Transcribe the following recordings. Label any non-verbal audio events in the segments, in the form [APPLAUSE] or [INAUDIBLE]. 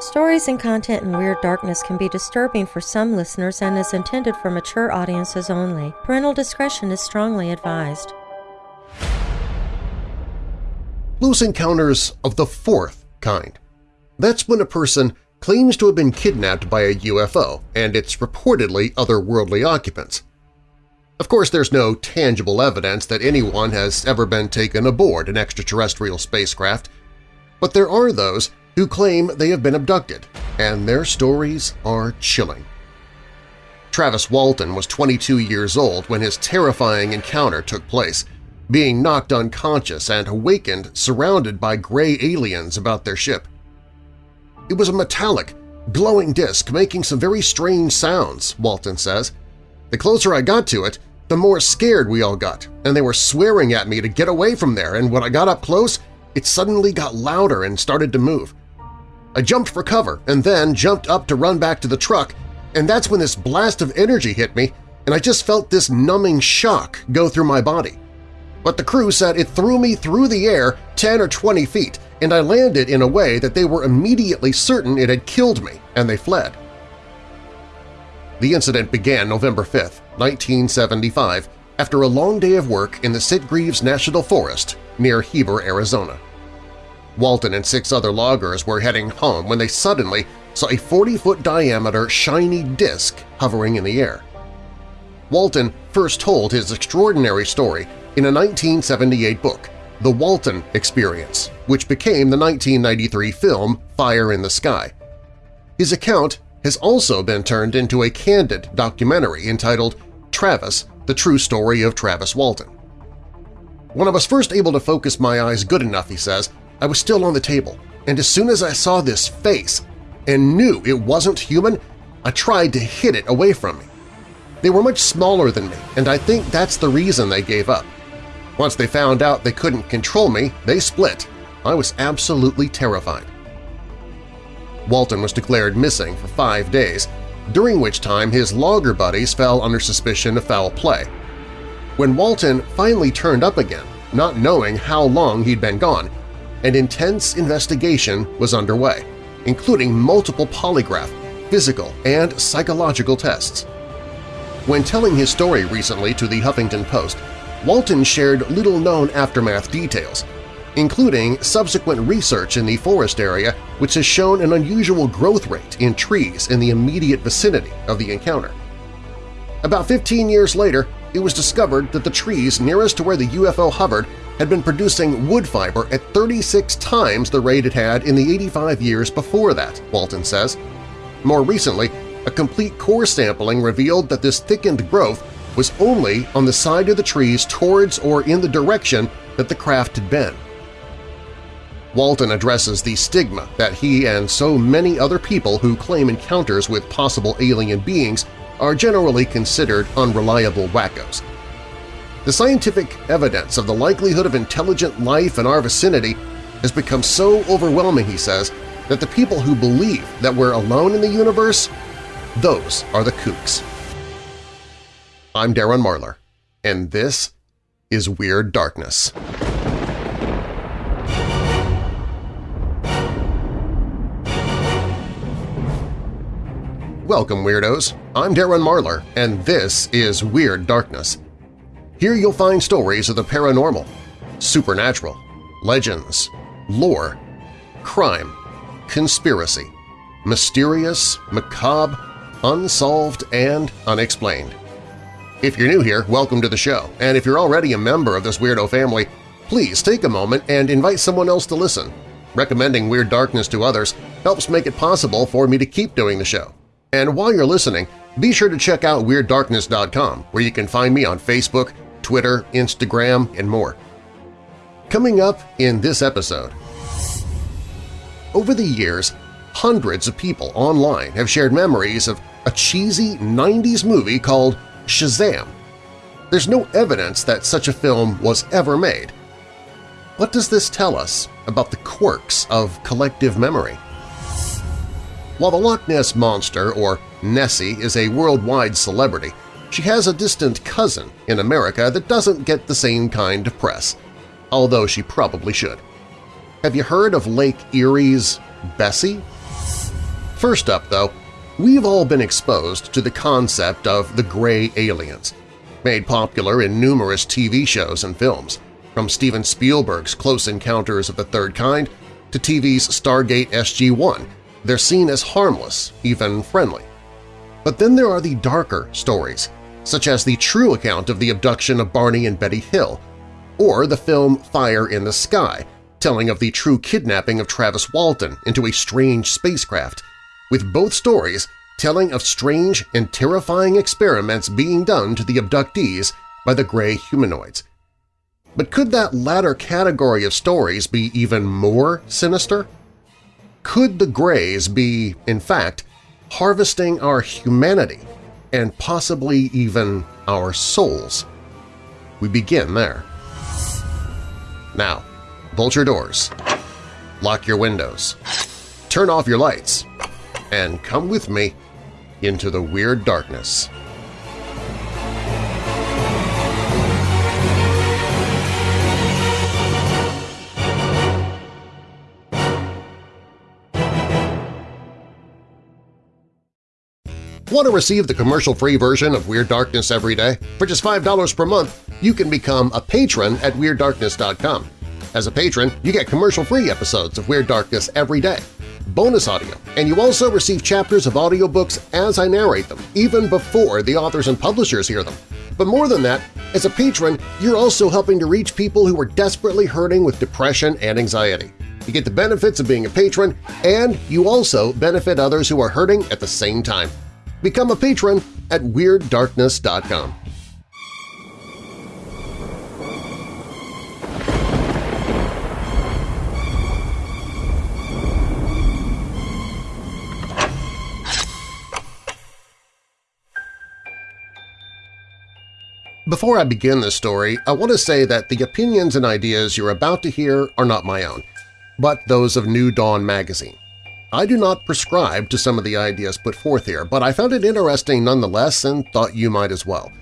Stories and content in Weird Darkness can be disturbing for some listeners and is intended for mature audiences only. Parental discretion is strongly advised. Close encounters of the fourth kind. That's when a person claims to have been kidnapped by a UFO and its reportedly otherworldly occupants. Of course, there's no tangible evidence that anyone has ever been taken aboard an extraterrestrial spacecraft, but there are those who claim they have been abducted, and their stories are chilling. Travis Walton was 22 years old when his terrifying encounter took place, being knocked unconscious and awakened surrounded by gray aliens about their ship. It was a metallic, glowing disk making some very strange sounds, Walton says. The closer I got to it, the more scared we all got, and they were swearing at me to get away from there, and when I got up close, it suddenly got louder and started to move. I jumped for cover and then jumped up to run back to the truck, and that's when this blast of energy hit me and I just felt this numbing shock go through my body. But the crew said it threw me through the air 10 or 20 feet and I landed in a way that they were immediately certain it had killed me, and they fled. The incident began November 5, 1975, after a long day of work in the Sitgreaves National Forest near Heber, Arizona. Walton and six other loggers were heading home when they suddenly saw a 40-foot diameter shiny disk hovering in the air. Walton first told his extraordinary story in a 1978 book, The Walton Experience, which became the 1993 film Fire in the Sky. His account has also been turned into a candid documentary entitled Travis – The True Story of Travis Walton. When I was first able to focus my eyes good enough, he says, I was still on the table, and as soon as I saw this face and knew it wasn't human, I tried to hit it away from me. They were much smaller than me, and I think that's the reason they gave up. Once they found out they couldn't control me, they split. I was absolutely terrified. Walton was declared missing for five days, during which time his logger buddies fell under suspicion of foul play. When Walton finally turned up again, not knowing how long he'd been gone, an intense investigation was underway, including multiple polygraph, physical, and psychological tests. When telling his story recently to the Huffington Post, Walton shared little-known aftermath details, including subsequent research in the forest area which has shown an unusual growth rate in trees in the immediate vicinity of the encounter. About 15 years later, it was discovered that the trees nearest to where the UFO hovered had been producing wood fiber at 36 times the rate it had in the 85 years before that, Walton says. More recently, a complete core sampling revealed that this thickened growth was only on the side of the trees towards or in the direction that the craft had been. Walton addresses the stigma that he and so many other people who claim encounters with possible alien beings are generally considered unreliable wackos. The scientific evidence of the likelihood of intelligent life in our vicinity has become so overwhelming, he says, that the people who believe that we're alone in the universe, those are the kooks. I'm Darren Marlar, and this is Weird Darkness. Welcome, Weirdos! I'm Darren Marlar, and this is Weird Darkness. Here you'll find stories of the paranormal, supernatural, legends, lore, crime, conspiracy, mysterious, macabre, unsolved, and unexplained. If you're new here, welcome to the show, and if you're already a member of this weirdo family, please take a moment and invite someone else to listen. Recommending Weird Darkness to others helps make it possible for me to keep doing the show. And while you're listening, be sure to check out WeirdDarkness.com where you can find me on Facebook, Twitter, Instagram, and more. Coming up in this episode… Over the years, hundreds of people online have shared memories of a cheesy 90s movie called Shazam. There's no evidence that such a film was ever made. What does this tell us about the quirks of collective memory? While the Loch Ness Monster, or Nessie, is a worldwide celebrity, she has a distant cousin in America that doesn't get the same kind of press, although she probably should. Have you heard of Lake Erie's Bessie? First up, though, we've all been exposed to the concept of the gray aliens, made popular in numerous TV shows and films, from Steven Spielberg's Close Encounters of the Third Kind to TV's Stargate SG-1. They're seen as harmless, even friendly. But then there are the darker stories, such as the true account of the abduction of Barney and Betty Hill, or the film Fire in the Sky, telling of the true kidnapping of Travis Walton into a strange spacecraft, with both stories telling of strange and terrifying experiments being done to the abductees by the gray humanoids. But could that latter category of stories be even more sinister? Could the Greys be, in fact, harvesting our humanity and possibly even our souls? We begin there. Now, bolt your doors, lock your windows, turn off your lights, and come with me into the Weird Darkness. Want to receive the commercial-free version of Weird Darkness every day? For just $5 per month, you can become a patron at WeirdDarkness.com. As a patron, you get commercial-free episodes of Weird Darkness every day, bonus audio, and you also receive chapters of audiobooks as I narrate them, even before the authors and publishers hear them. But more than that, as a patron, you're also helping to reach people who are desperately hurting with depression and anxiety. You get the benefits of being a patron, and you also benefit others who are hurting at the same time. Become a patron at WeirdDarkness.com. Before I begin this story, I want to say that the opinions and ideas you're about to hear are not my own, but those of New Dawn magazine. I do not prescribe to some of the ideas put forth here, but I found it interesting nonetheless and thought you might as well.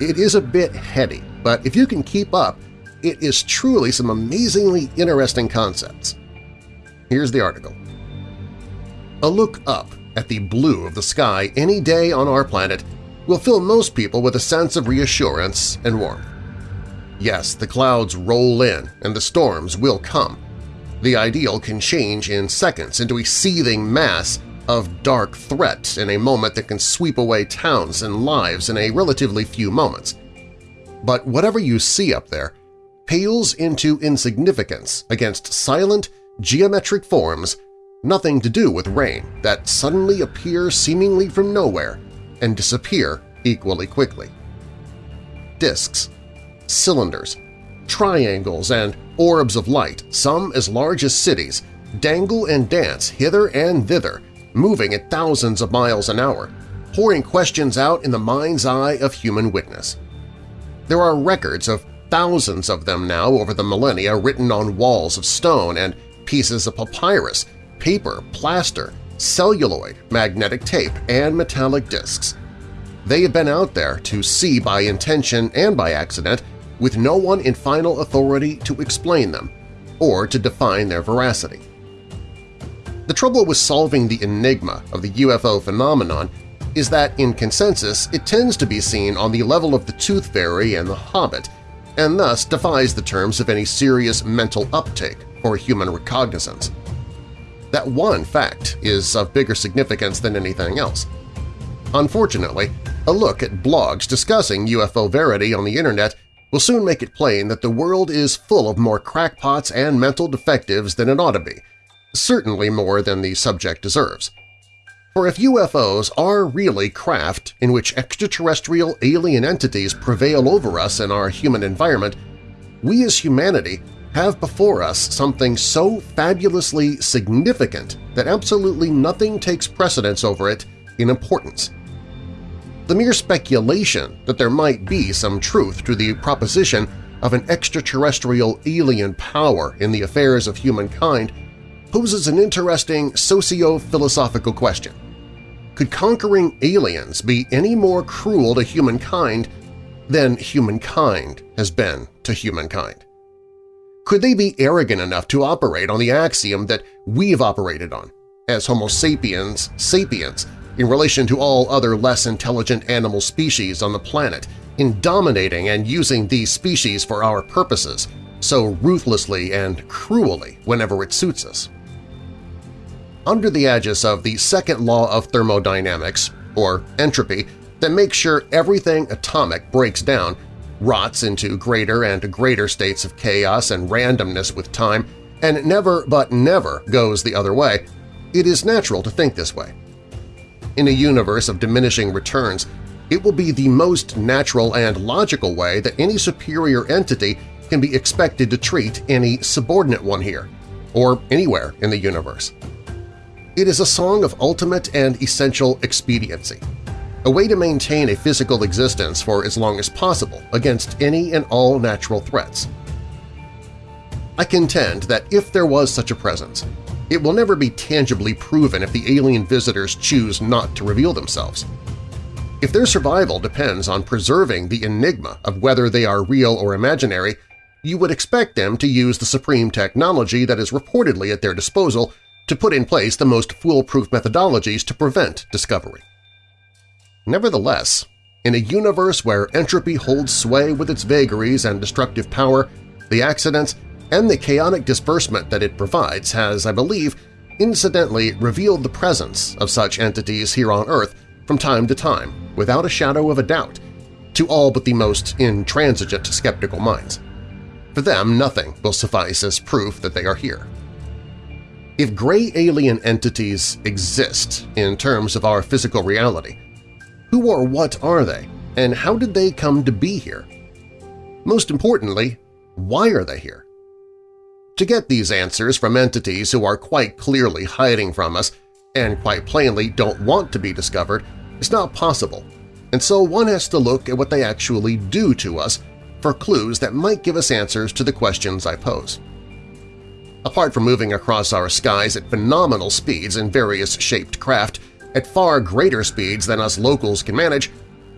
It is a bit heady, but if you can keep up, it is truly some amazingly interesting concepts. Here's the article. A look up at the blue of the sky any day on our planet will fill most people with a sense of reassurance and warmth. Yes, the clouds roll in and the storms will come, the ideal can change in seconds into a seething mass of dark threat in a moment that can sweep away towns and lives in a relatively few moments. But whatever you see up there pales into insignificance against silent, geometric forms nothing to do with rain that suddenly appear seemingly from nowhere and disappear equally quickly. Discs, cylinders, triangles, and orbs of light, some as large as cities, dangle and dance hither and thither, moving at thousands of miles an hour, pouring questions out in the mind's eye of human witness. There are records of thousands of them now over the millennia written on walls of stone and pieces of papyrus, paper, plaster, celluloid, magnetic tape, and metallic discs. They have been out there to see by intention and by accident with no one in final authority to explain them or to define their veracity. The trouble with solving the enigma of the UFO phenomenon is that in consensus it tends to be seen on the level of the Tooth Fairy and the Hobbit, and thus defies the terms of any serious mental uptake or human recognizance. That one fact is of bigger significance than anything else. Unfortunately, a look at blogs discussing UFO verity on the internet will soon make it plain that the world is full of more crackpots and mental defectives than it ought to be, certainly more than the subject deserves. For if UFOs are really craft in which extraterrestrial alien entities prevail over us in our human environment, we as humanity have before us something so fabulously significant that absolutely nothing takes precedence over it in importance. The mere speculation that there might be some truth to the proposition of an extraterrestrial alien power in the affairs of humankind poses an interesting socio-philosophical question. Could conquering aliens be any more cruel to humankind than humankind has been to humankind? Could they be arrogant enough to operate on the axiom that we've operated on, as Homo sapiens sapiens in relation to all other less intelligent animal species on the planet in dominating and using these species for our purposes so ruthlessly and cruelly whenever it suits us. Under the aegis of the second law of thermodynamics, or entropy, that makes sure everything atomic breaks down, rots into greater and greater states of chaos and randomness with time, and never but never goes the other way, it is natural to think this way. In a universe of diminishing returns, it will be the most natural and logical way that any superior entity can be expected to treat any subordinate one here, or anywhere in the universe. It is a song of ultimate and essential expediency, a way to maintain a physical existence for as long as possible against any and all natural threats. I contend that if there was such a presence, it will never be tangibly proven if the alien visitors choose not to reveal themselves. If their survival depends on preserving the enigma of whether they are real or imaginary, you would expect them to use the supreme technology that is reportedly at their disposal to put in place the most foolproof methodologies to prevent discovery. Nevertheless, in a universe where entropy holds sway with its vagaries and destructive power, the accidents and the chaotic disbursement that it provides has, I believe, incidentally revealed the presence of such entities here on Earth from time to time without a shadow of a doubt to all but the most intransigent skeptical minds. For them, nothing will suffice as proof that they are here. If gray alien entities exist in terms of our physical reality, who or what are they, and how did they come to be here? Most importantly, why are they here? To get these answers from entities who are quite clearly hiding from us and quite plainly don't want to be discovered is not possible, and so one has to look at what they actually do to us for clues that might give us answers to the questions I pose. Apart from moving across our skies at phenomenal speeds in various shaped craft at far greater speeds than us locals can manage,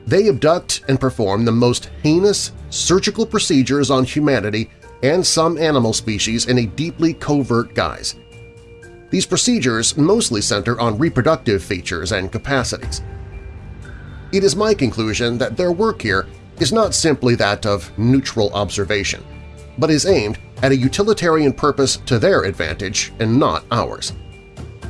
they abduct and perform the most heinous surgical procedures on humanity and some animal species in a deeply covert guise. These procedures mostly center on reproductive features and capacities. It is my conclusion that their work here is not simply that of neutral observation, but is aimed at a utilitarian purpose to their advantage and not ours.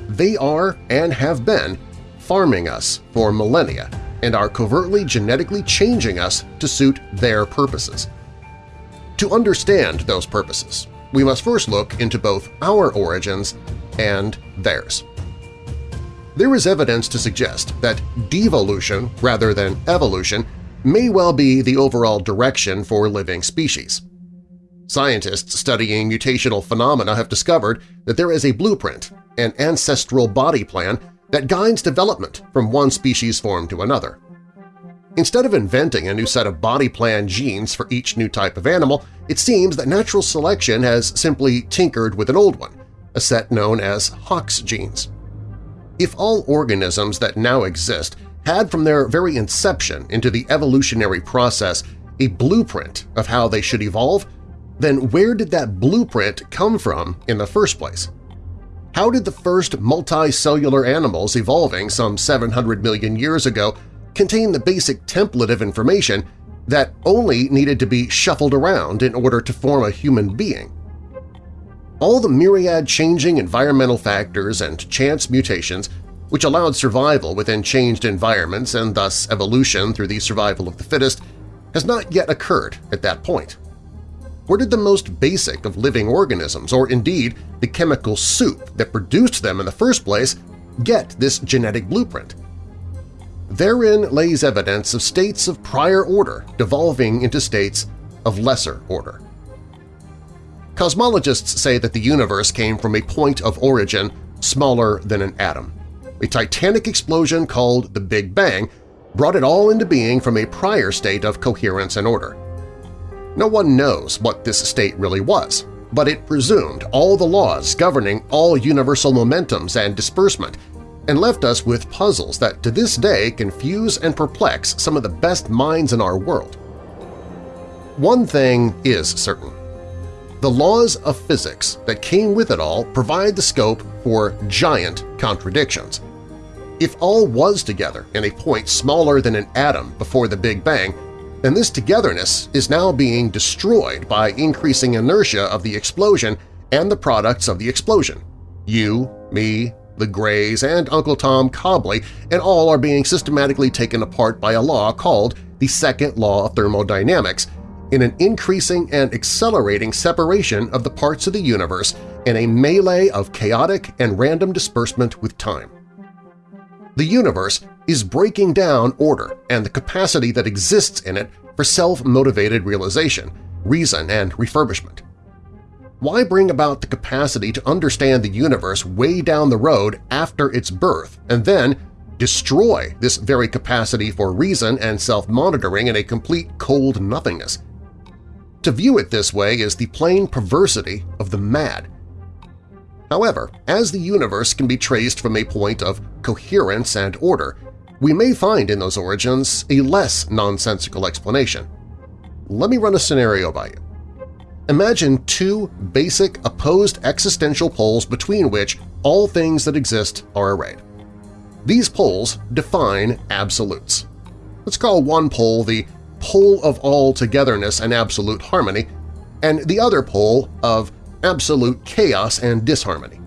They are and have been farming us for millennia and are covertly genetically changing us to suit their purposes. To understand those purposes, we must first look into both our origins and theirs. There is evidence to suggest that devolution rather than evolution may well be the overall direction for living species. Scientists studying mutational phenomena have discovered that there is a blueprint, an ancestral body plan that guides development from one species form to another. Instead of inventing a new set of body plan genes for each new type of animal, it seems that natural selection has simply tinkered with an old one, a set known as Hox genes. If all organisms that now exist had from their very inception into the evolutionary process a blueprint of how they should evolve, then where did that blueprint come from in the first place? How did the first multicellular animals evolving some 700 million years ago contain the basic template of information that only needed to be shuffled around in order to form a human being? All the myriad changing environmental factors and chance mutations which allowed survival within changed environments and thus evolution through the survival of the fittest, has not yet occurred at that point. Where did the most basic of living organisms, or indeed the chemical soup that produced them in the first place, get this genetic blueprint? Therein lays evidence of states of prior order devolving into states of lesser order. Cosmologists say that the universe came from a point of origin smaller than an atom. A titanic explosion called the Big Bang brought it all into being from a prior state of coherence and order. No one knows what this state really was, but it presumed all the laws governing all universal momentums and disbursement and left us with puzzles that to this day confuse and perplex some of the best minds in our world. One thing is certain. The laws of physics that came with it all provide the scope for giant contradictions. If all was together in a point smaller than an atom before the Big Bang, then this togetherness is now being destroyed by increasing inertia of the explosion and the products of the explosion. You, me, the Greys, and Uncle Tom Cobley and all are being systematically taken apart by a law called the Second Law of Thermodynamics in an increasing and accelerating separation of the parts of the universe in a melee of chaotic and random disbursement with time. The universe is breaking down order and the capacity that exists in it for self-motivated realization, reason, and refurbishment. Why bring about the capacity to understand the universe way down the road after its birth and then destroy this very capacity for reason and self-monitoring in a complete cold nothingness? To view it this way is the plain perversity of the mad. However, as the universe can be traced from a point of coherence and order, we may find in those origins a less nonsensical explanation. Let me run a scenario by you. Imagine two basic opposed existential poles between which all things that exist are arrayed. These poles define absolutes. Let's call one pole the pole of all togetherness and absolute harmony, and the other pole of absolute chaos and disharmony.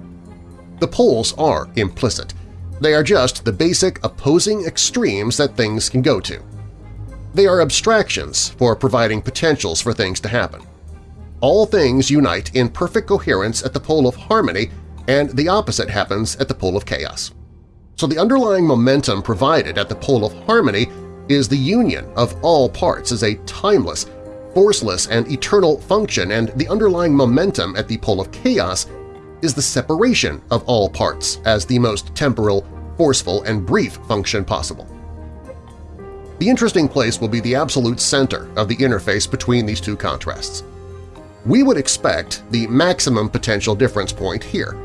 The poles are implicit. They are just the basic opposing extremes that things can go to. They are abstractions for providing potentials for things to happen all things unite in perfect coherence at the pole of harmony and the opposite happens at the pole of chaos. So the underlying momentum provided at the pole of harmony is the union of all parts as a timeless, forceless, and eternal function, and the underlying momentum at the pole of chaos is the separation of all parts as the most temporal, forceful, and brief function possible. The interesting place will be the absolute center of the interface between these two contrasts we would expect the maximum potential difference point here.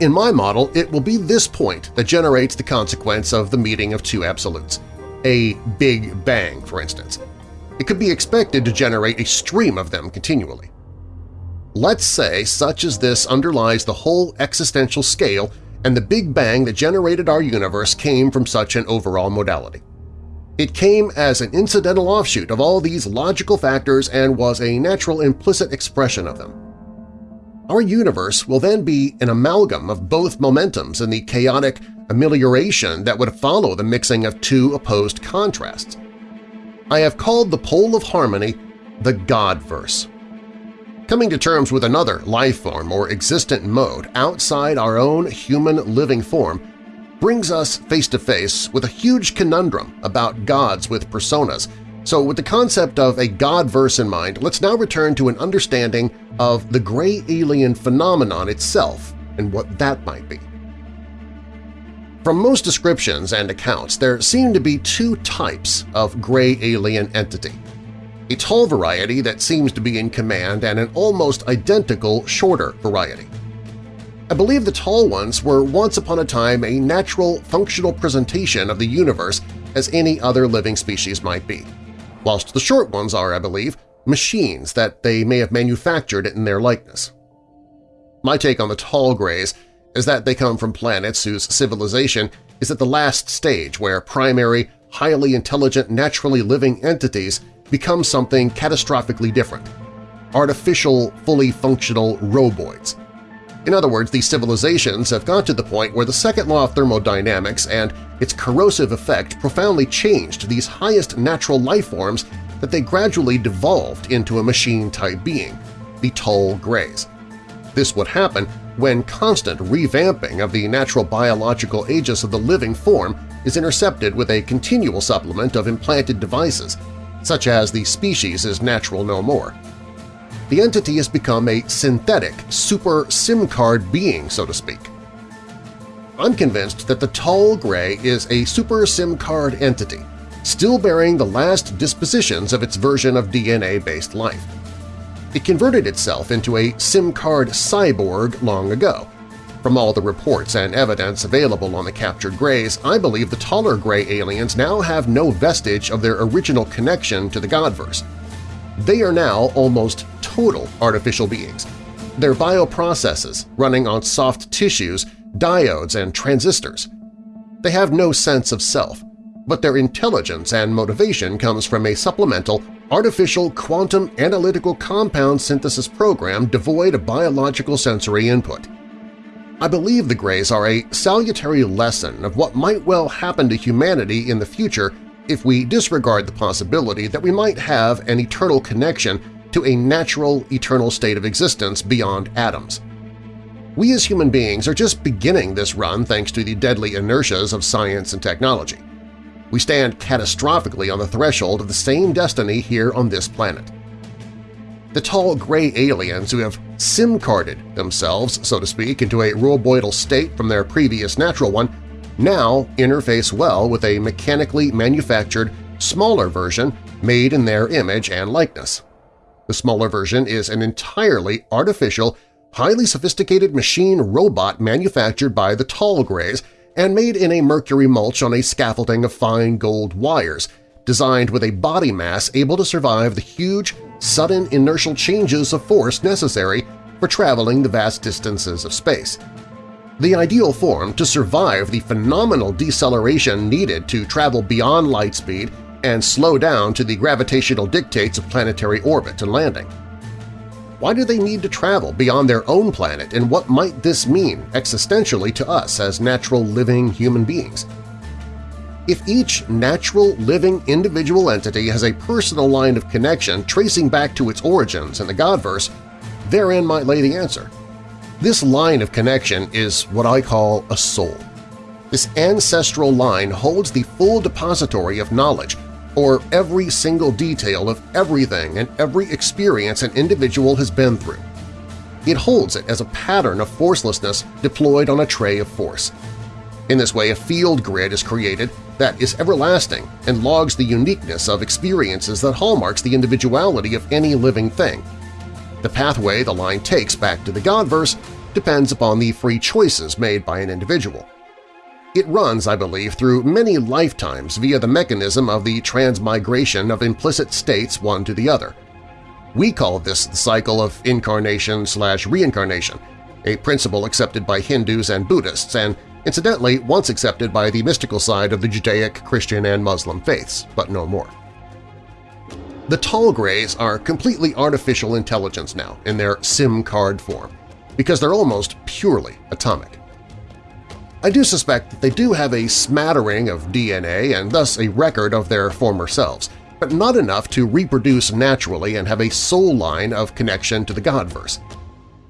In my model, it will be this point that generates the consequence of the meeting of two absolutes, a Big Bang, for instance. It could be expected to generate a stream of them continually. Let's say such as this underlies the whole existential scale and the Big Bang that generated our universe came from such an overall modality. It came as an incidental offshoot of all these logical factors and was a natural implicit expression of them. Our universe will then be an amalgam of both momentums and the chaotic amelioration that would follow the mixing of two opposed contrasts. I have called the pole of harmony the Godverse. Coming to terms with another life form or existent mode outside our own human living form brings us face-to-face with a huge conundrum about gods with personas, so with the concept of a God-verse in mind, let's now return to an understanding of the gray alien phenomenon itself and what that might be. From most descriptions and accounts, there seem to be two types of gray alien entity. A tall variety that seems to be in command and an almost identical shorter variety. I believe the tall ones were once upon a time a natural, functional presentation of the universe as any other living species might be, whilst the short ones are, I believe, machines that they may have manufactured in their likeness. My take on the tall grays is that they come from planets whose civilization is at the last stage where primary, highly intelligent, naturally living entities become something catastrophically different – artificial, fully functional roboids in other words, these civilizations have got to the point where the second law of thermodynamics and its corrosive effect profoundly changed these highest natural life forms that they gradually devolved into a machine-type being, the tall grays. This would happen when constant revamping of the natural biological aegis of the living form is intercepted with a continual supplement of implanted devices, such as the species is natural no more the entity has become a synthetic, super SIM card being, so to speak. I'm convinced that the tall gray is a super SIM card entity, still bearing the last dispositions of its version of DNA-based life. It converted itself into a SIM card cyborg long ago. From all the reports and evidence available on the captured Greys, I believe the taller Gray aliens now have no vestige of their original connection to the Godverse. They are now almost total artificial beings. Their bioprocesses running on soft tissues, diodes, and transistors. They have no sense of self, but their intelligence and motivation comes from a supplemental artificial quantum analytical compound synthesis program devoid of biological sensory input. I believe the Greys are a salutary lesson of what might well happen to humanity in the future if we disregard the possibility that we might have an eternal connection to a natural, eternal state of existence beyond atoms. We as human beings are just beginning this run thanks to the deadly inertias of science and technology. We stand catastrophically on the threshold of the same destiny here on this planet the tall gray aliens who have SIM-carded themselves, so to speak, into a roboidal state from their previous natural one now interface well with a mechanically manufactured, smaller version made in their image and likeness. The smaller version is an entirely artificial, highly sophisticated machine robot manufactured by the Tall Greys and made in a mercury mulch on a scaffolding of fine gold wires, designed with a body mass able to survive the huge, sudden inertial changes of force necessary for traveling the vast distances of space. The ideal form to survive the phenomenal deceleration needed to travel beyond light speed and slow down to the gravitational dictates of planetary orbit and landing. Why do they need to travel beyond their own planet and what might this mean existentially to us as natural living human beings? If each natural, living, individual entity has a personal line of connection tracing back to its origins in the Godverse, therein might lay the answer. This line of connection is what I call a soul. This ancestral line holds the full depository of knowledge, or every single detail of everything and every experience an individual has been through. It holds it as a pattern of forcelessness deployed on a tray of force. In this way, a field grid is created that is everlasting and logs the uniqueness of experiences that hallmarks the individuality of any living thing. The pathway the line takes back to the Godverse depends upon the free choices made by an individual. It runs, I believe, through many lifetimes via the mechanism of the transmigration of implicit states one to the other. We call this the cycle of incarnation slash reincarnation, a principle accepted by Hindus and Buddhists and incidentally once accepted by the mystical side of the Judaic, Christian, and Muslim faiths, but no more. The tall grays are completely artificial intelligence now in their SIM card form, because they're almost purely atomic. I do suspect that they do have a smattering of DNA and thus a record of their former selves, but not enough to reproduce naturally and have a soul line of connection to the Godverse.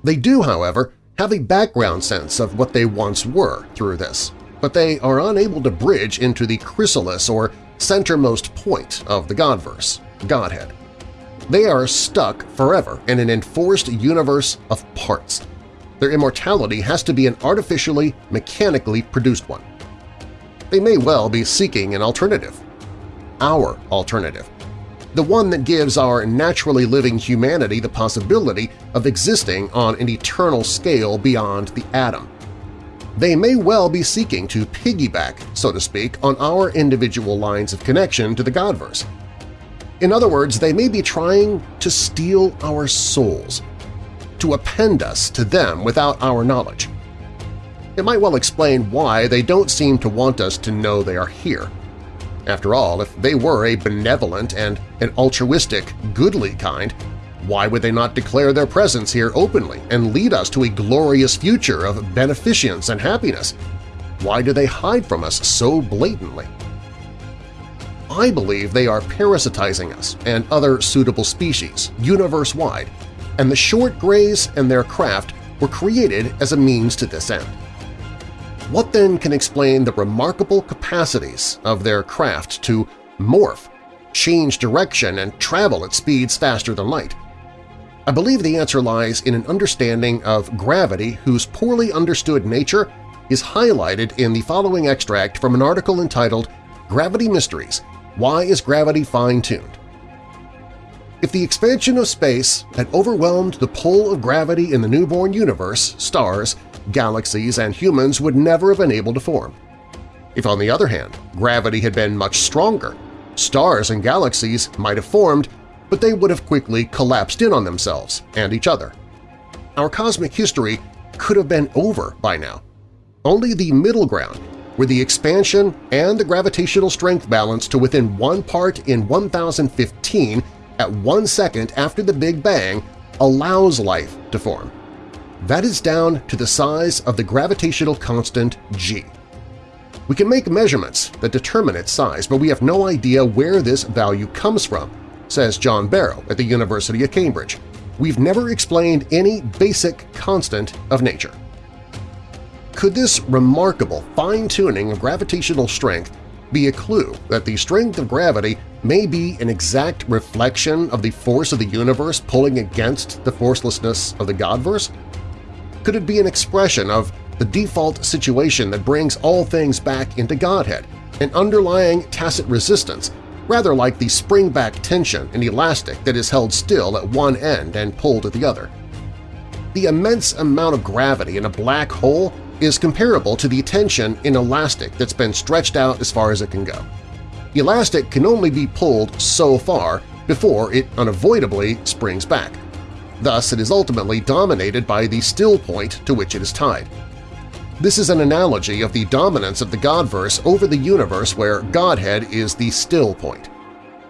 They do, however, have a background sense of what they once were through this, but they are unable to bridge into the chrysalis or centermost point of the Godverse, Godhead. They are stuck forever in an enforced universe of parts. Their immortality has to be an artificially, mechanically produced one. They may well be seeking an alternative. Our alternative the one that gives our naturally living humanity the possibility of existing on an eternal scale beyond the atom. They may well be seeking to piggyback, so to speak, on our individual lines of connection to the Godverse. In other words, they may be trying to steal our souls, to append us to them without our knowledge. It might well explain why they don't seem to want us to know they are here. After all, if they were a benevolent and an altruistic, goodly kind, why would they not declare their presence here openly and lead us to a glorious future of beneficence and happiness? Why do they hide from us so blatantly? I believe they are parasitizing us and other suitable species, universe-wide, and the short grays and their craft were created as a means to this end. What then can explain the remarkable capacities of their craft to morph, change direction, and travel at speeds faster than light? I believe the answer lies in an understanding of gravity whose poorly understood nature is highlighted in the following extract from an article entitled Gravity Mysteries – Why is Gravity Fine-Tuned? If the expansion of space had overwhelmed the pull of gravity in the newborn universe, stars, galaxies and humans would never have been able to form. If, on the other hand, gravity had been much stronger, stars and galaxies might have formed but they would have quickly collapsed in on themselves and each other. Our cosmic history could have been over by now. Only the middle ground, where the expansion and the gravitational strength balance to within one part in 1015 at one second after the Big Bang allows life to form. That is down to the size of the gravitational constant g. We can make measurements that determine its size, but we have no idea where this value comes from, says John Barrow at the University of Cambridge. We've never explained any basic constant of nature. Could this remarkable fine-tuning of gravitational strength be a clue that the strength of gravity may be an exact reflection of the force of the universe pulling against the forcelessness of the Godverse? Could it be an expression of the default situation that brings all things back into Godhead, an underlying tacit resistance, rather like the spring-back tension in elastic that is held still at one end and pulled at the other? The immense amount of gravity in a black hole is comparable to the tension in elastic that's been stretched out as far as it can go. Elastic can only be pulled so far before it unavoidably springs back. Thus, it is ultimately dominated by the still point to which it is tied. This is an analogy of the dominance of the Godverse over the universe where Godhead is the still point.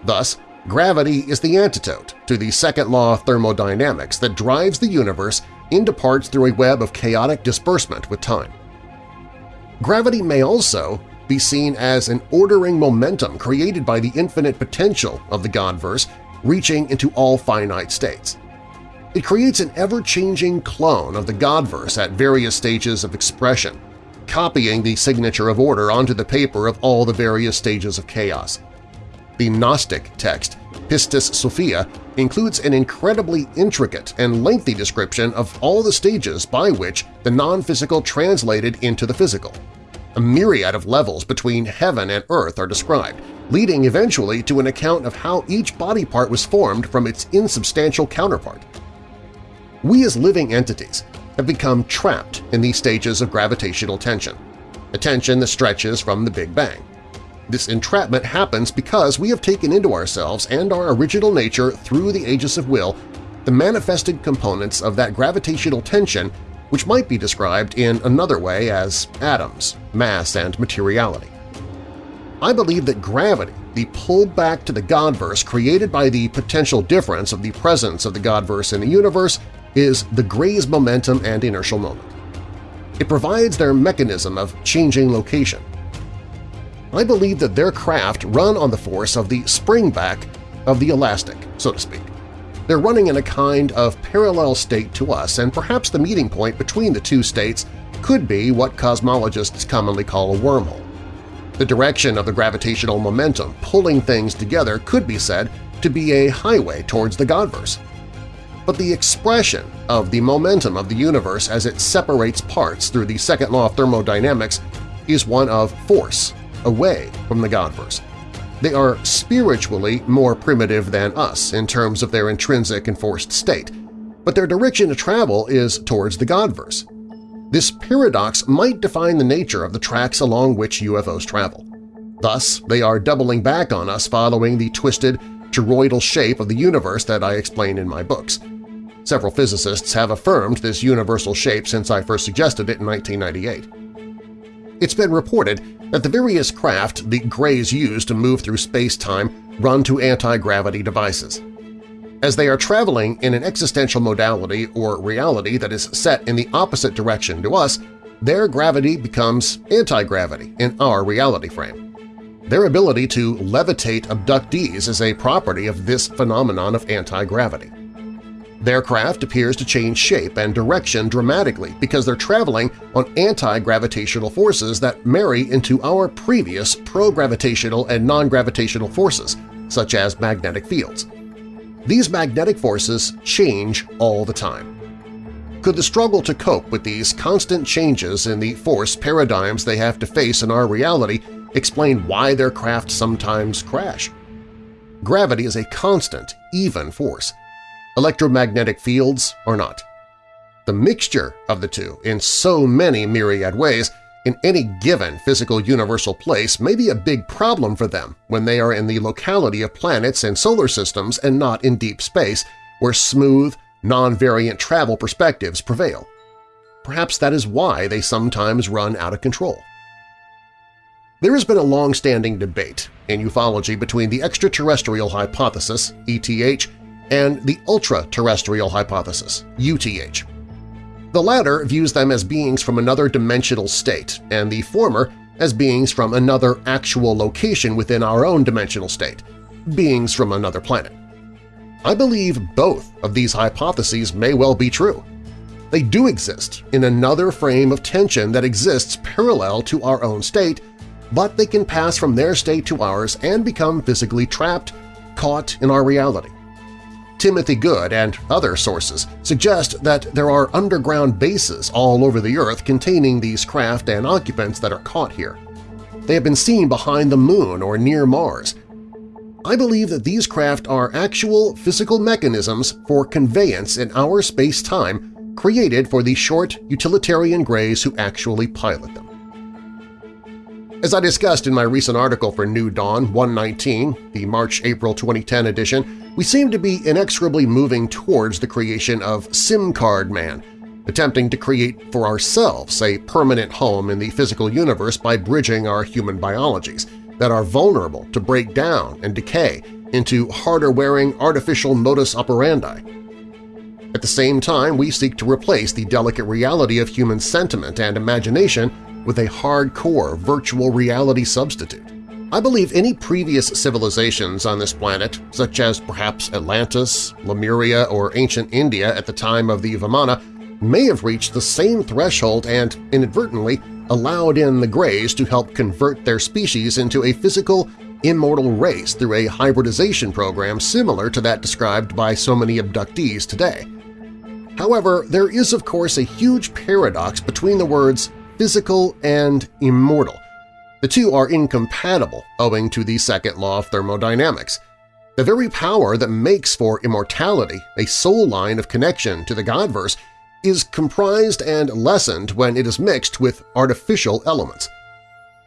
Thus, gravity is the antidote to the second law of thermodynamics that drives the universe into parts through a web of chaotic disbursement with time. Gravity may also be seen as an ordering momentum created by the infinite potential of the Godverse reaching into all finite states. It creates an ever-changing clone of the Godverse at various stages of expression, copying the signature of order onto the paper of all the various stages of chaos. The Gnostic text, Pistis Sophia, includes an incredibly intricate and lengthy description of all the stages by which the non-physical translated into the physical. A myriad of levels between heaven and earth are described, leading eventually to an account of how each body part was formed from its insubstantial counterpart we as living entities have become trapped in these stages of gravitational tension, a tension that stretches from the Big Bang. This entrapment happens because we have taken into ourselves and our original nature through the aegis of will the manifested components of that gravitational tension which might be described in another way as atoms, mass, and materiality. I believe that gravity, the pull back to the Godverse created by the potential difference of the presence of the Godverse in the universe, is the Gray's momentum and inertial moment. It provides their mechanism of changing location. I believe that their craft run on the force of the spring-back of the elastic, so to speak. They're running in a kind of parallel state to us, and perhaps the meeting point between the two states could be what cosmologists commonly call a wormhole. The direction of the gravitational momentum pulling things together could be said to be a highway towards the Godverse but the expression of the momentum of the universe as it separates parts through the second law of thermodynamics is one of force, away from the Godverse. They are spiritually more primitive than us in terms of their intrinsic enforced state, but their direction of travel is towards the Godverse. This paradox might define the nature of the tracks along which UFOs travel. Thus, they are doubling back on us following the twisted, toroidal shape of the universe that I explain in my books. Several physicists have affirmed this universal shape since I first suggested it in 1998. It's been reported that the various craft the Greys use to move through space-time run to anti-gravity devices. As they are traveling in an existential modality or reality that is set in the opposite direction to us, their gravity becomes anti-gravity in our reality frame. Their ability to levitate abductees is a property of this phenomenon of anti-gravity. Their craft appears to change shape and direction dramatically because they're traveling on anti-gravitational forces that marry into our previous pro-gravitational and non-gravitational forces, such as magnetic fields. These magnetic forces change all the time. Could the struggle to cope with these constant changes in the force paradigms they have to face in our reality explain why their craft sometimes crash? Gravity is a constant, even force electromagnetic fields or not. The mixture of the two in so many myriad ways in any given physical universal place may be a big problem for them when they are in the locality of planets and solar systems and not in deep space, where smooth, non-variant travel perspectives prevail. Perhaps that is why they sometimes run out of control. There has been a long-standing debate in ufology between the extraterrestrial hypothesis, ETH, and the ultra-terrestrial hypothesis, UTH. The latter views them as beings from another dimensional state, and the former as beings from another actual location within our own dimensional state, beings from another planet. I believe both of these hypotheses may well be true. They do exist in another frame of tension that exists parallel to our own state, but they can pass from their state to ours and become physically trapped, caught in our reality. Timothy Good and other sources suggest that there are underground bases all over the Earth containing these craft and occupants that are caught here. They have been seen behind the Moon or near Mars. I believe that these craft are actual physical mechanisms for conveyance in our space-time created for the short utilitarian grays who actually pilot them. As I discussed in my recent article for New Dawn 119, the March-April 2010 edition, we seem to be inexorably moving towards the creation of SIM Card Man, attempting to create for ourselves a permanent home in the physical universe by bridging our human biologies that are vulnerable to break down and decay into harder-wearing artificial modus operandi. At the same time, we seek to replace the delicate reality of human sentiment and imagination with a hardcore virtual reality substitute. I believe any previous civilizations on this planet, such as perhaps Atlantis, Lemuria, or ancient India at the time of the Vimana, may have reached the same threshold and, inadvertently, allowed in the Greys to help convert their species into a physical, immortal race through a hybridization program similar to that described by so many abductees today. However, there is of course a huge paradox between the words physical and immortal. The two are incompatible owing to the second law of thermodynamics. The very power that makes for immortality, a soul line of connection to the Godverse, is comprised and lessened when it is mixed with artificial elements.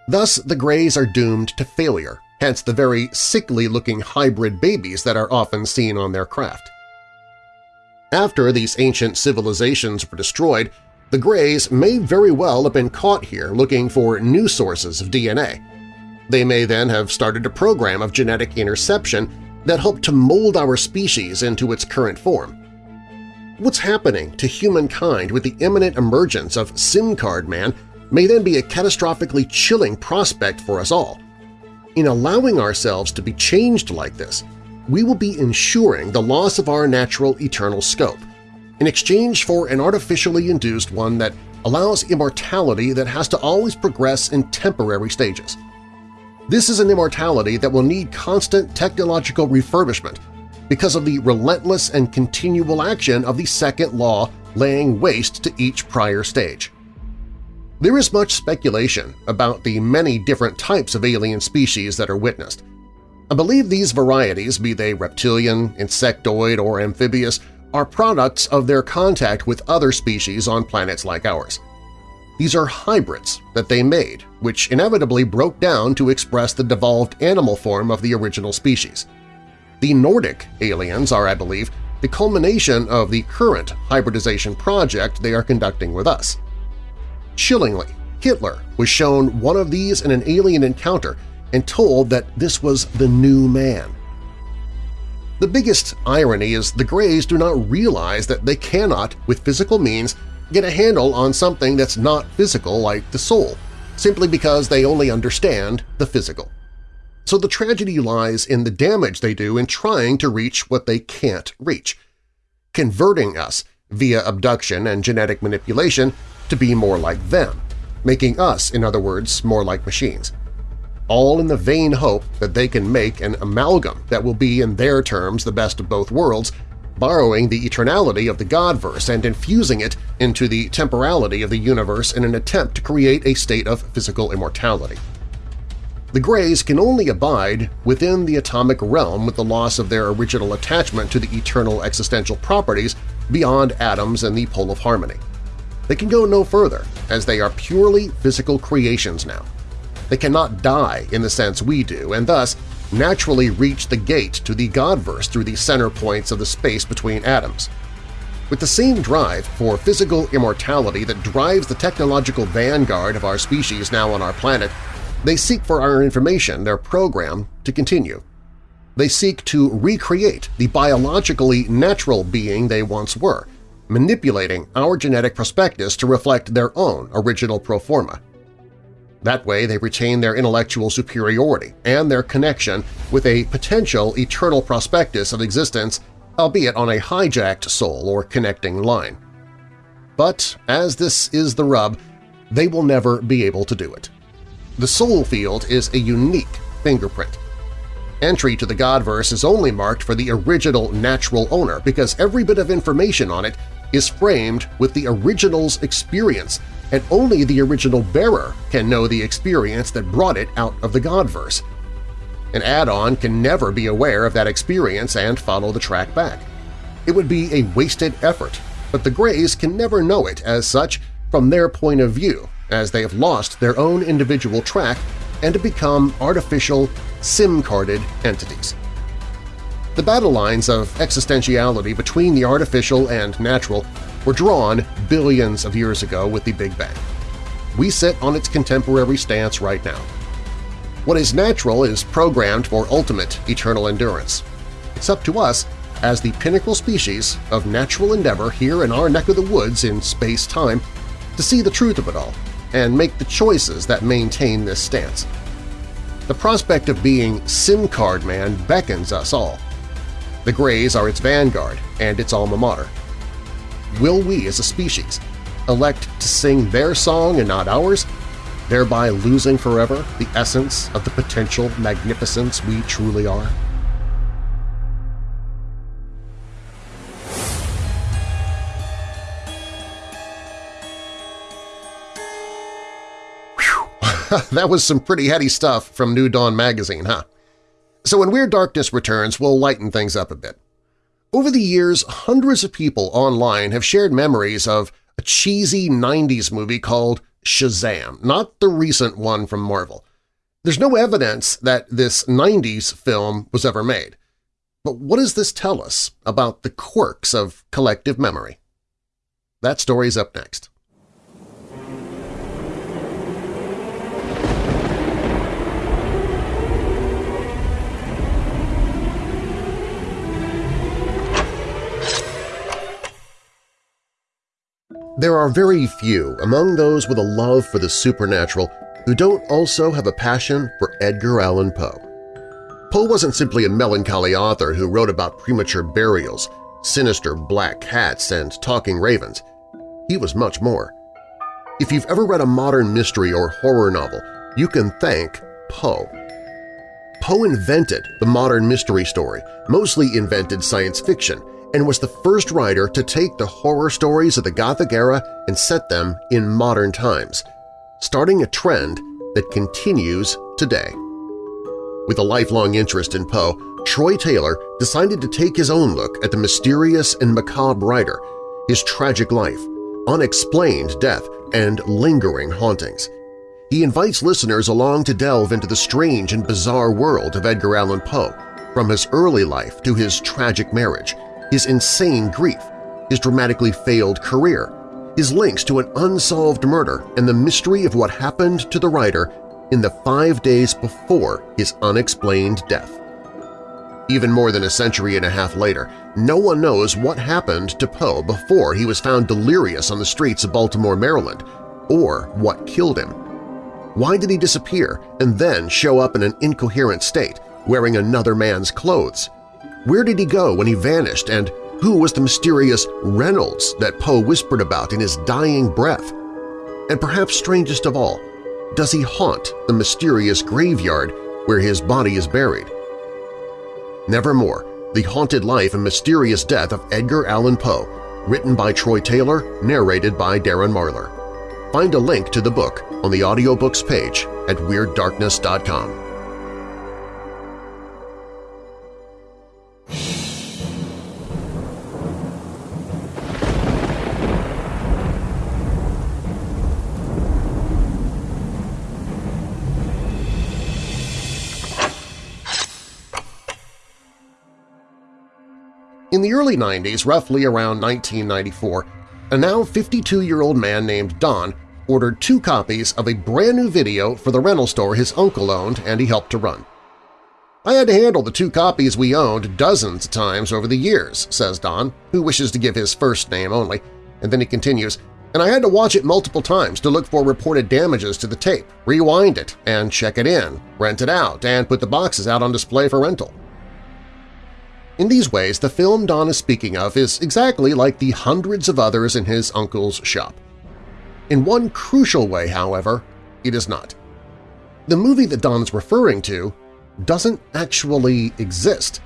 Thus the Greys are doomed to failure, hence the very sickly-looking hybrid babies that are often seen on their craft. After these ancient civilizations were destroyed, the Greys may very well have been caught here looking for new sources of DNA. They may then have started a program of genetic interception that helped to mold our species into its current form. What's happening to humankind with the imminent emergence of SIM card man may then be a catastrophically chilling prospect for us all. In allowing ourselves to be changed like this, we will be ensuring the loss of our natural eternal scope – in exchange for an artificially induced one that allows immortality that has to always progress in temporary stages. This is an immortality that will need constant technological refurbishment because of the relentless and continual action of the second law laying waste to each prior stage. There is much speculation about the many different types of alien species that are witnessed. I believe these varieties, be they reptilian, insectoid, or amphibious, are products of their contact with other species on planets like ours. These are hybrids that they made, which inevitably broke down to express the devolved animal form of the original species. The Nordic aliens are, I believe, the culmination of the current hybridization project they are conducting with us. Chillingly, Hitler was shown one of these in an alien encounter and told that this was the new man. The biggest irony is the Greys do not realize that they cannot, with physical means, get a handle on something that's not physical like the soul, simply because they only understand the physical. So the tragedy lies in the damage they do in trying to reach what they can't reach, converting us via abduction and genetic manipulation to be more like them, making us, in other words, more like machines all in the vain hope that they can make an amalgam that will be in their terms the best of both worlds, borrowing the eternality of the Godverse and infusing it into the temporality of the universe in an attempt to create a state of physical immortality. The Greys can only abide within the atomic realm with the loss of their original attachment to the eternal existential properties beyond atoms and the pole of harmony. They can go no further, as they are purely physical creations now. They cannot die in the sense we do, and thus naturally reach the gate to the Godverse through the center points of the space between atoms. With the same drive for physical immortality that drives the technological vanguard of our species now on our planet, they seek for our information, their program, to continue. They seek to recreate the biologically natural being they once were, manipulating our genetic prospectus to reflect their own original pro forma. That way they retain their intellectual superiority and their connection with a potential eternal prospectus of existence, albeit on a hijacked soul or connecting line. But, as this is the rub, they will never be able to do it. The soul field is a unique fingerprint. Entry to the Godverse is only marked for the original natural owner because every bit of information on it is framed with the original's experience and only the original bearer can know the experience that brought it out of the Godverse. An add-on can never be aware of that experience and follow the track back. It would be a wasted effort, but the Greys can never know it as such from their point of view, as they have lost their own individual track and have become artificial, SIM-carded entities. The battle lines of existentiality between the artificial and natural were drawn billions of years ago with the Big Bang. We sit on its contemporary stance right now. What is natural is programmed for ultimate eternal endurance. It's up to us, as the pinnacle species of natural endeavor here in our neck of the woods in space-time, to see the truth of it all and make the choices that maintain this stance. The prospect of being SIM card man beckons us all. The Greys are its vanguard and its alma mater will we as a species elect to sing their song and not ours, thereby losing forever the essence of the potential magnificence we truly are? [LAUGHS] that was some pretty heady stuff from New Dawn magazine, huh? So when Weird Darkness returns, we'll lighten things up a bit. Over the years, hundreds of people online have shared memories of a cheesy 90s movie called Shazam, not the recent one from Marvel. There's no evidence that this 90s film was ever made. But what does this tell us about the quirks of collective memory? That story's up next. There are very few among those with a love for the supernatural who don't also have a passion for Edgar Allan Poe. Poe wasn't simply a melancholy author who wrote about premature burials, sinister black cats, and talking ravens. He was much more. If you've ever read a modern mystery or horror novel, you can thank Poe. Poe invented the modern mystery story, mostly invented science fiction, and was the first writer to take the horror stories of the Gothic era and set them in modern times, starting a trend that continues today. With a lifelong interest in Poe, Troy Taylor decided to take his own look at the mysterious and macabre writer, his tragic life, unexplained death, and lingering hauntings. He invites listeners along to delve into the strange and bizarre world of Edgar Allan Poe, from his early life to his tragic marriage, his insane grief, his dramatically failed career, his links to an unsolved murder and the mystery of what happened to the writer in the five days before his unexplained death. Even more than a century and a half later, no one knows what happened to Poe before he was found delirious on the streets of Baltimore, Maryland, or what killed him. Why did he disappear and then show up in an incoherent state, wearing another man's clothes? Where did he go when he vanished, and who was the mysterious Reynolds that Poe whispered about in his dying breath? And perhaps strangest of all, does he haunt the mysterious graveyard where his body is buried? Nevermore, The Haunted Life and Mysterious Death of Edgar Allan Poe, written by Troy Taylor, narrated by Darren Marlar. Find a link to the book on the audiobooks page at WeirdDarkness.com. In the early 90s, roughly around 1994, a now 52-year-old man named Don ordered two copies of a brand new video for the rental store his uncle owned and he helped to run. I had to handle the two copies we owned dozens of times over the years, says Don, who wishes to give his first name only, and then he continues, and I had to watch it multiple times to look for reported damages to the tape, rewind it, and check it in, rent it out, and put the boxes out on display for rental. In these ways, the film Don is speaking of is exactly like the hundreds of others in his uncle's shop. In one crucial way, however, it is not. The movie that Don is referring to doesn't actually exist.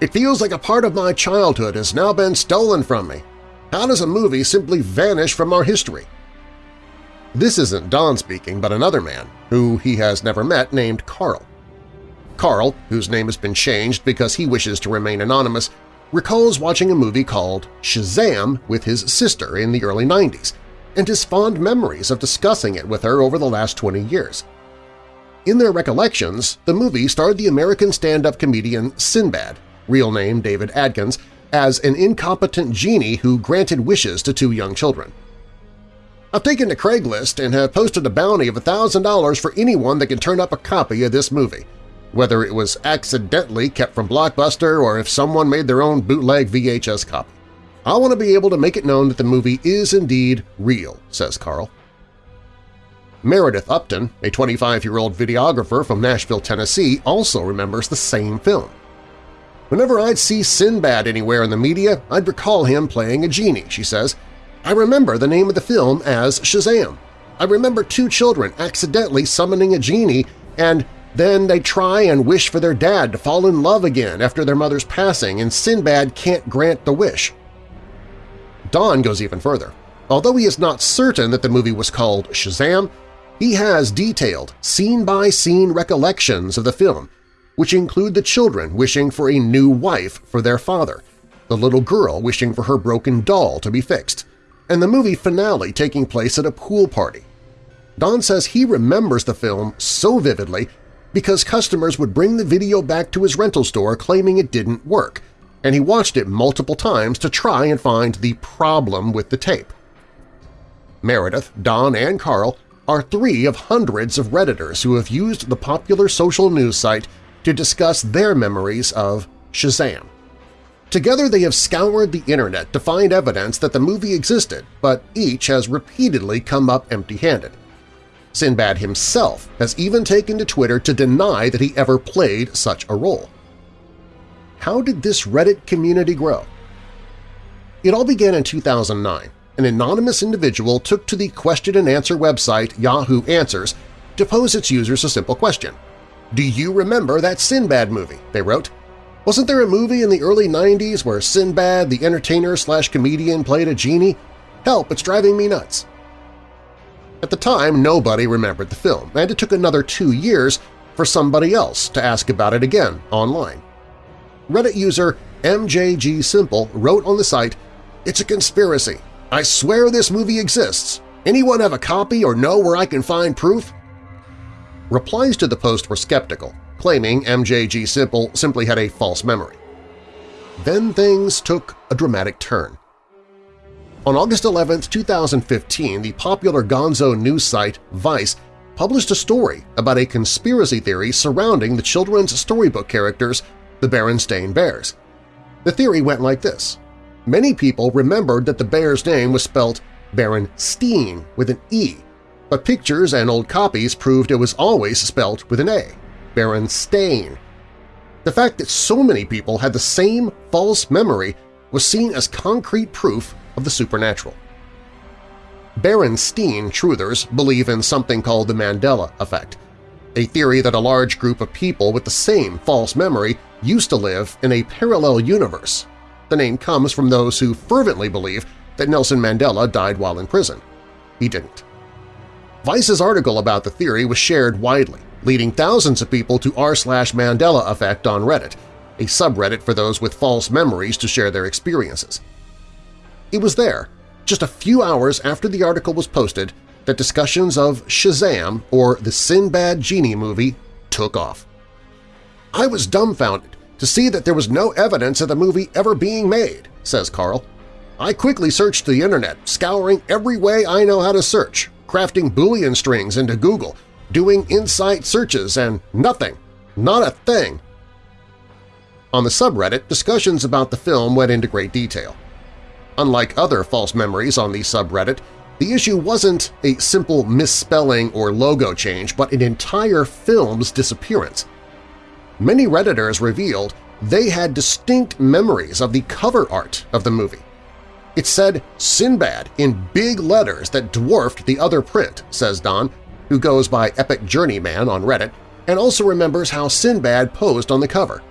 It feels like a part of my childhood has now been stolen from me. How does a movie simply vanish from our history? This isn't Don speaking, but another man, who he has never met, named Carl. Carl, whose name has been changed because he wishes to remain anonymous, recalls watching a movie called Shazam with his sister in the early 90s and his fond memories of discussing it with her over the last 20 years. In their recollections, the movie starred the American stand-up comedian Sinbad, real name David Adkins, as an incompetent genie who granted wishes to two young children. I've taken to Craigslist and have posted a bounty of $1,000 for anyone that can turn up a copy of this movie, whether it was accidentally kept from Blockbuster or if someone made their own bootleg VHS copy. I want to be able to make it known that the movie is indeed real, says Carl. Meredith Upton, a 25-year-old videographer from Nashville, Tennessee, also remembers the same film. Whenever I'd see Sinbad anywhere in the media, I'd recall him playing a genie, she says. I remember the name of the film as Shazam. I remember two children accidentally summoning a genie and then they try and wish for their dad to fall in love again after their mother's passing and Sinbad can't grant the wish. Don goes even further. Although he is not certain that the movie was called Shazam, he has detailed, scene-by-scene -scene recollections of the film, which include the children wishing for a new wife for their father, the little girl wishing for her broken doll to be fixed, and the movie finale taking place at a pool party. Don says he remembers the film so vividly because customers would bring the video back to his rental store claiming it didn't work, and he watched it multiple times to try and find the problem with the tape. Meredith, Don, and Carl are three of hundreds of Redditors who have used the popular social news site to discuss their memories of Shazam. Together they have scoured the internet to find evidence that the movie existed, but each has repeatedly come up empty-handed. Sinbad himself has even taken to Twitter to deny that he ever played such a role. How did this Reddit community grow? It all began in 2009 an anonymous individual took to the question-and-answer website Yahoo Answers to pose its users a simple question. Do you remember that Sinbad movie? they wrote. Wasn't there a movie in the early 90s where Sinbad, the entertainer-slash-comedian, played a genie? Help, it's driving me nuts. At the time, nobody remembered the film, and it took another two years for somebody else to ask about it again online. Reddit user MJG Simple wrote on the site, It's a conspiracy. I swear this movie exists. Anyone have a copy or know where I can find proof? Replies to the post were skeptical, claiming MJG Simple simply had a false memory. Then things took a dramatic turn. On August 11, 2015, the popular gonzo news site Vice published a story about a conspiracy theory surrounding the children's storybook characters, the Berenstain Bears. The theory went like this. Many people remembered that the bear's name was spelt Berenstein with an E, but pictures and old copies proved it was always spelt with an A, Baron Berenstain. The fact that so many people had the same false memory was seen as concrete proof of the supernatural. Baron Berenstein truthers believe in something called the Mandela effect, a theory that a large group of people with the same false memory used to live in a parallel universe the name comes from those who fervently believe that Nelson Mandela died while in prison. He didn't. Vice's article about the theory was shared widely, leading thousands of people to r-Mandela effect on Reddit, a subreddit for those with false memories to share their experiences. It was there, just a few hours after the article was posted, that discussions of Shazam or the Sinbad Genie movie took off. I was dumbfounded to see that there was no evidence of the movie ever being made, says Carl. I quickly searched the internet, scouring every way I know how to search, crafting Boolean strings into Google, doing insight searches, and nothing. Not a thing. On the subreddit, discussions about the film went into great detail. Unlike other false memories on the subreddit, the issue wasn't a simple misspelling or logo change, but an entire film's disappearance. Many Redditors revealed they had distinct memories of the cover art of the movie. It said Sinbad in big letters that dwarfed the other print, says Don, who goes by Epic Journeyman on Reddit, and also remembers how Sinbad posed on the cover,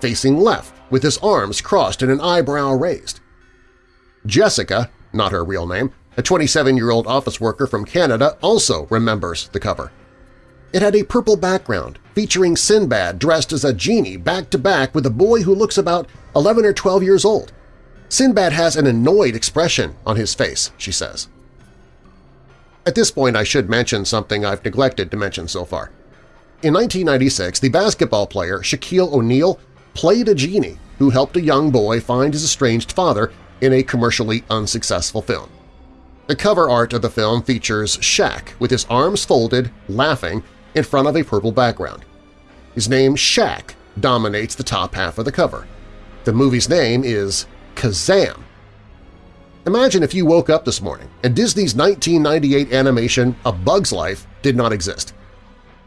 facing left with his arms crossed and an eyebrow raised. Jessica, not her real name, a 27-year-old office worker from Canada also remembers the cover. It had a purple background featuring Sinbad dressed as a genie back-to-back -back with a boy who looks about 11 or 12 years old. Sinbad has an annoyed expression on his face, she says. At this point I should mention something I've neglected to mention so far. In 1996, the basketball player Shaquille O'Neal played a genie who helped a young boy find his estranged father in a commercially unsuccessful film. The cover art of the film features Shaq with his arms folded, laughing, in front of a purple background. His name Shaq dominates the top half of the cover. The movie's name is Kazam. Imagine if you woke up this morning and Disney's 1998 animation A Bug's Life did not exist.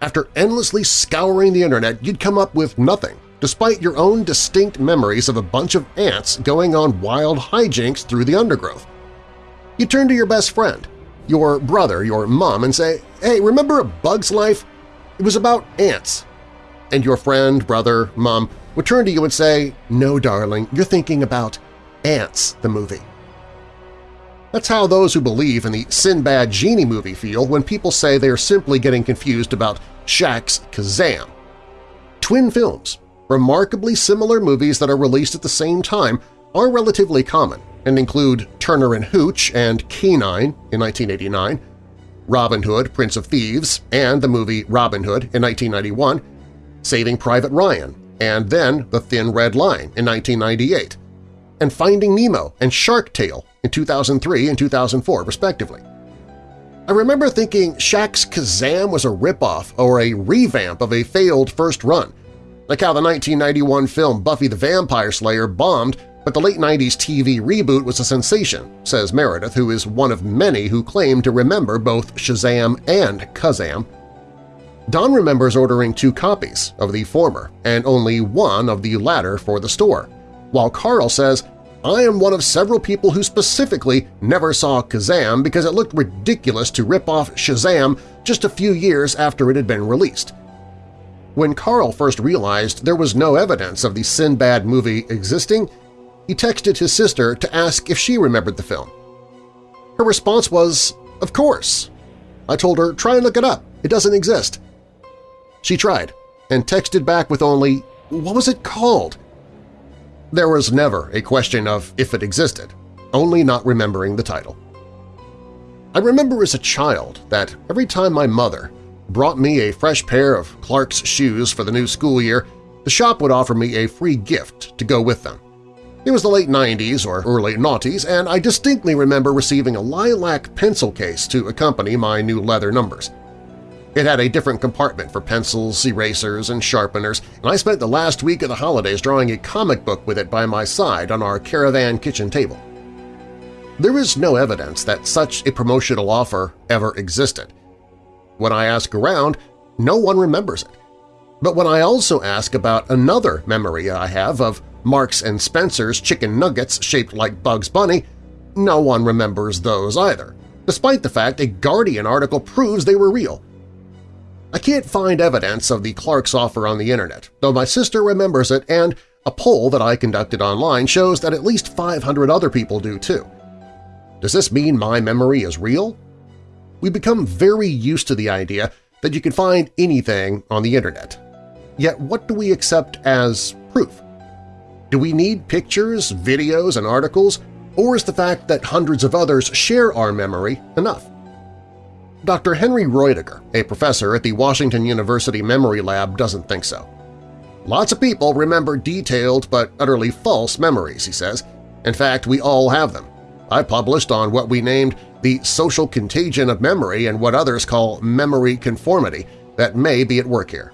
After endlessly scouring the internet, you'd come up with nothing, despite your own distinct memories of a bunch of ants going on wild hijinks through the undergrowth. You turn to your best friend, your brother, your mom, and say, hey, remember A Bug's Life? It was about ants. And your friend, brother, mom would turn to you and say, no, darling, you're thinking about Antz, the movie. That's how those who believe in the Sinbad Genie movie feel when people say they are simply getting confused about Shaq's Kazam. Twin films, remarkably similar movies that are released at the same time, are relatively common and include Turner and Hooch and K-9 in 1989, Robin Hood, Prince of Thieves, and the movie Robin Hood in 1991, Saving Private Ryan, and then The Thin Red Line in 1998, and Finding Nemo and Shark Tale in 2003 and 2004, respectively. I remember thinking Shaq's Kazam was a ripoff or a revamp of a failed first run, like how the 1991 film Buffy the Vampire Slayer bombed but the late 90s TV reboot was a sensation, says Meredith, who is one of many who claim to remember both Shazam and Kazam. Don remembers ordering two copies of the former and only one of the latter for the store, while Carl says, I am one of several people who specifically never saw Kazam because it looked ridiculous to rip off Shazam just a few years after it had been released. When Carl first realized there was no evidence of the Sinbad movie existing, he texted his sister to ask if she remembered the film. Her response was, of course. I told her, try and look it up. It doesn't exist. She tried and texted back with only, what was it called? There was never a question of if it existed, only not remembering the title. I remember as a child that every time my mother brought me a fresh pair of Clarks shoes for the new school year, the shop would offer me a free gift to go with them. It was the late 90s or early noughties, and I distinctly remember receiving a lilac pencil case to accompany my new leather numbers. It had a different compartment for pencils, erasers, and sharpeners, and I spent the last week of the holidays drawing a comic book with it by my side on our caravan kitchen table. There is no evidence that such a promotional offer ever existed. When I ask around, no one remembers it. But when I also ask about another memory I have of Marks and Spencer's chicken nuggets shaped like Bugs Bunny, no one remembers those either, despite the fact a Guardian article proves they were real. I can't find evidence of the Clark's offer on the internet, though my sister remembers it and a poll that I conducted online shows that at least 500 other people do too. Does this mean my memory is real? We become very used to the idea that you can find anything on the internet. Yet what do we accept as proof? Do we need pictures, videos, and articles, or is the fact that hundreds of others share our memory enough? Dr. Henry Roediger, a professor at the Washington University Memory Lab, doesn't think so. Lots of people remember detailed but utterly false memories, he says. In fact, we all have them. I published on what we named the social contagion of memory and what others call memory conformity that may be at work here.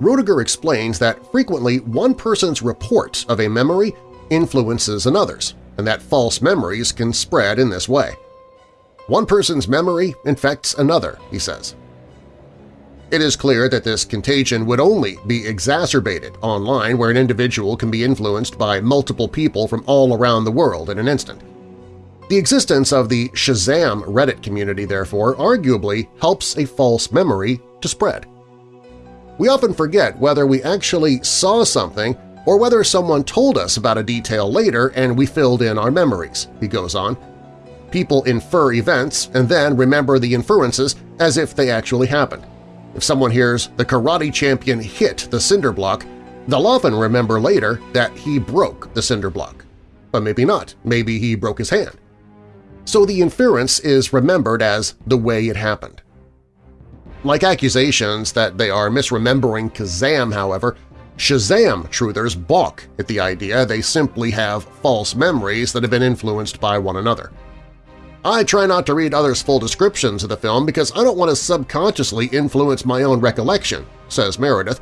Roediger explains that frequently one person's report of a memory influences another's, and that false memories can spread in this way. One person's memory infects another, he says. It is clear that this contagion would only be exacerbated online where an individual can be influenced by multiple people from all around the world in an instant. The existence of the Shazam Reddit community, therefore, arguably helps a false memory to spread. We often forget whether we actually saw something or whether someone told us about a detail later and we filled in our memories, he goes on. People infer events and then remember the inferences as if they actually happened. If someone hears the karate champion hit the cinder block, they'll often remember later that he broke the cinder block. But maybe not. Maybe he broke his hand. So the inference is remembered as the way it happened. Like accusations that they are misremembering Kazam, however, Shazam truthers balk at the idea they simply have false memories that have been influenced by one another. I try not to read others' full descriptions of the film because I don't want to subconsciously influence my own recollection, says Meredith,